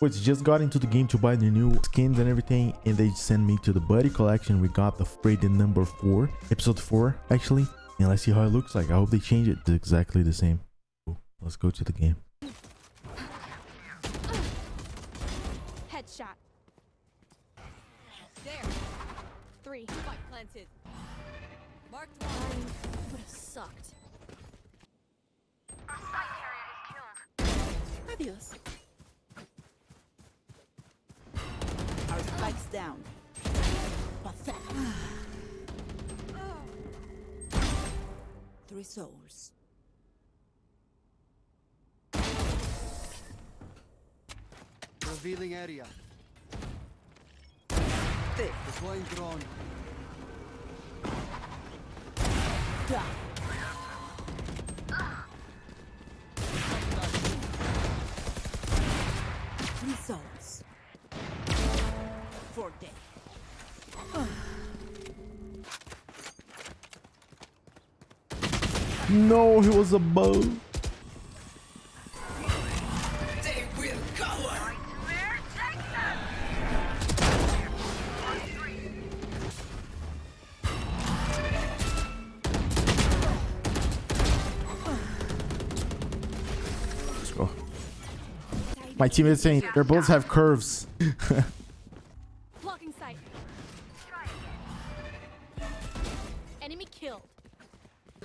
Which just got into the game to buy the new skins and everything, and they sent me to the Buddy collection. We got the Freighted number four, episode four, actually. And let's see how it looks like. I hope they change it to exactly the same. Cool. Let's go to the game. Headshot. There. Three. Spike planted. Marked one. Would have sucked. Adios. Our spikes down. Pathetic. Three souls. Revealing area. Thick. Deploying drone. Down. Three souls. Four dead. No, he was above. Let's go. My teammates is saying their bullets have curves.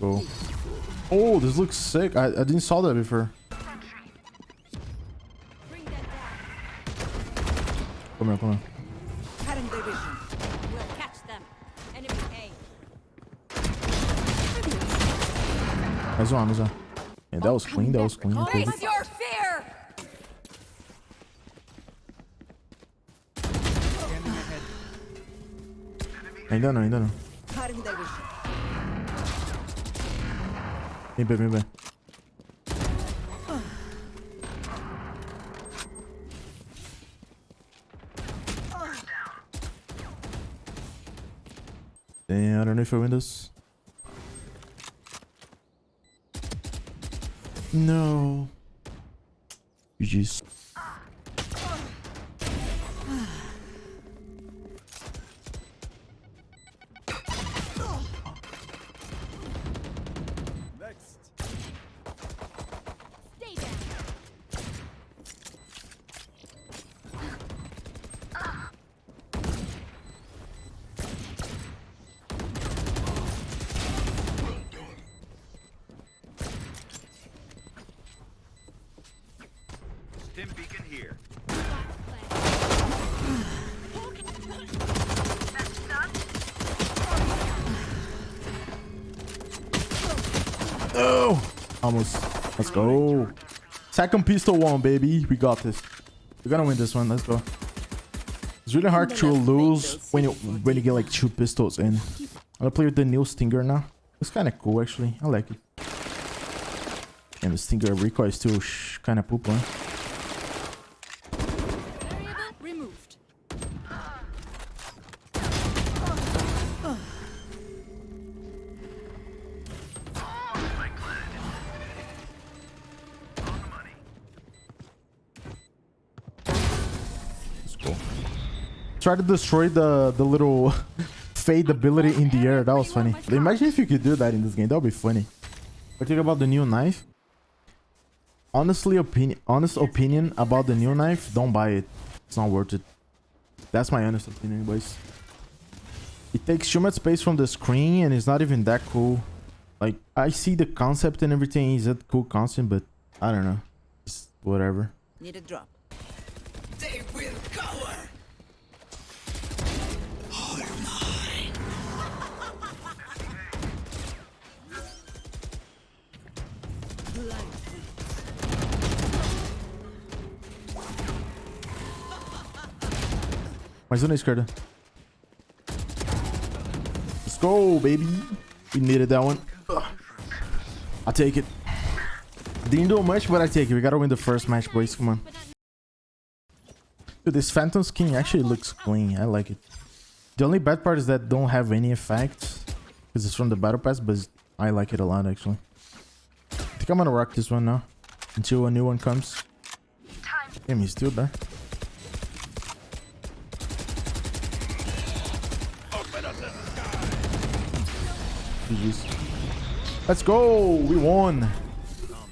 Go. Oh, this looks sick. I, I didn't saw that before. Bring that down. Come here, come here. cutting their vision. We'll catch them. Enemy A. Mais uma, mais uma. Yeah, that was clean, that was clean. Face your fear! Ainda não, ainda não. Vem bem. Damn, I don't know if I win this. No. GG's. Stay Stim beacon here. Oh! Almost. Let's go. Second pistol one, baby. We got this. We're gonna win this one. Let's go. It's really hard to lose when you when you get like two pistols in. I'm gonna play with the new Stinger now. It's kind of cool actually. I like it. And the Stinger recoil is still kind of poop, huh? Try to destroy the the little fade ability in the air. That was funny. Imagine if you could do that in this game. That would be funny. What do you think about the new knife? Honestly, opinion, honest opinion about the new knife. Don't buy it. It's not worth it. That's my honest opinion, boys. It takes too much space from the screen and it's not even that cool. Like, I see the concept and everything. Is a cool concept, but I don't know. Just whatever. Need a drop. They will cower. Mais um na esquerda. Let's go, baby. We needed that one. i take it. Didn't do much, but I take it. We gotta win the first match, boys. Come on. Dude, this Phantom skin actually looks clean. I like it. The only bad part is that don't have any effects. Because it's from the Battle Pass, but I like it a lot, actually. Think I'm gonna rock this one now. Until a new one comes. Damn, he's still there. Let's go! We won!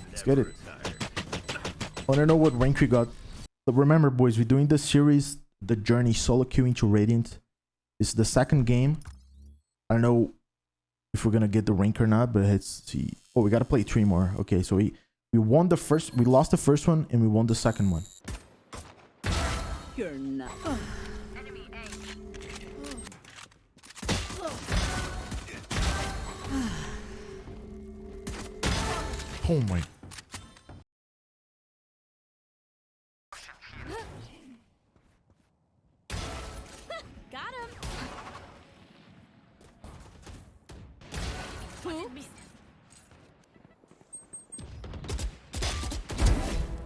Let's get it. I wanna know what rank we got. But remember, boys, we're doing the series, The Journey solo queue into Radiant. This is the second game. I don't know if we're gonna get the rank or not, but let's see. Oh, we gotta play three more. Okay, so we we won the first, we lost the first one, and we won the second one. You're not. Oh my.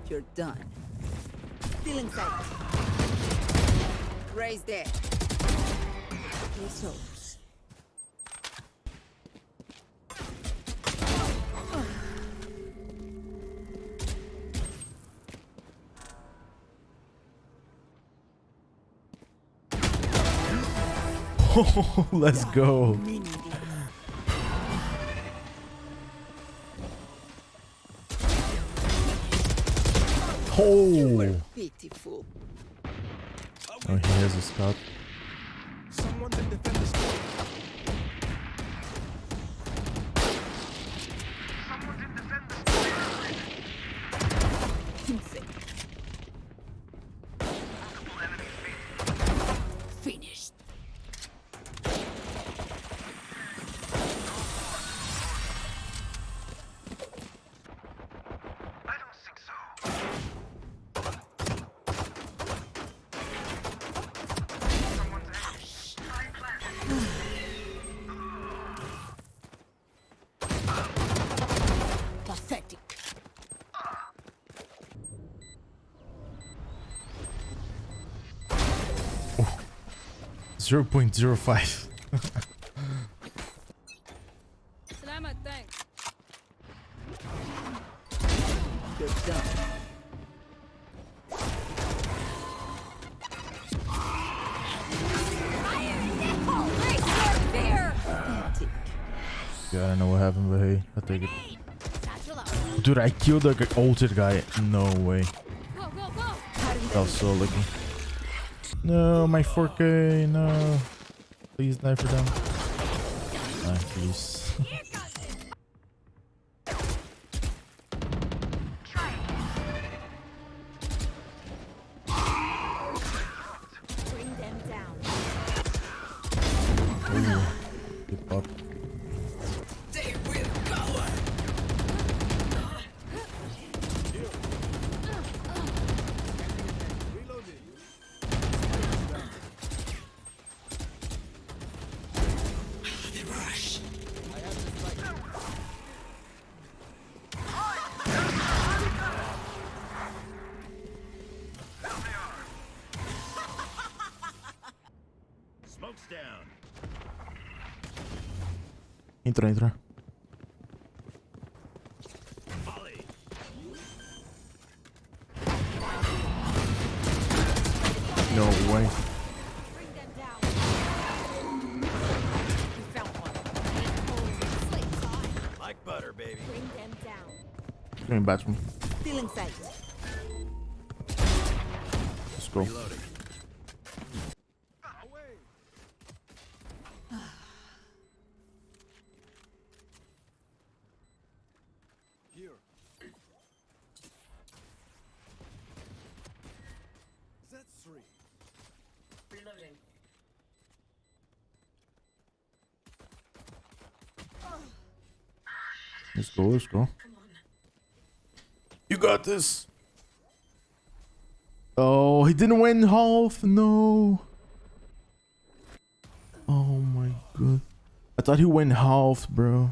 You're done. Still inside. Raise there. Let's go. Oh. Pitiful. Oh, he has a scout. Someone to defend the store. 0.05. yeah, I don't know what happened, but hey, i take it. Dude, I killed the altered guy. No way. Go, go, go. That was so lucky. No, my 4K, no. Please die for them. Ah, please. one. Oh, slate time. Like butter, baby. Bring them down. Coming back from. Still inside. Let's go. Reloading. Let's go, let's go. You got this. Oh, he didn't win half. No. Oh my god. I thought he went half, bro.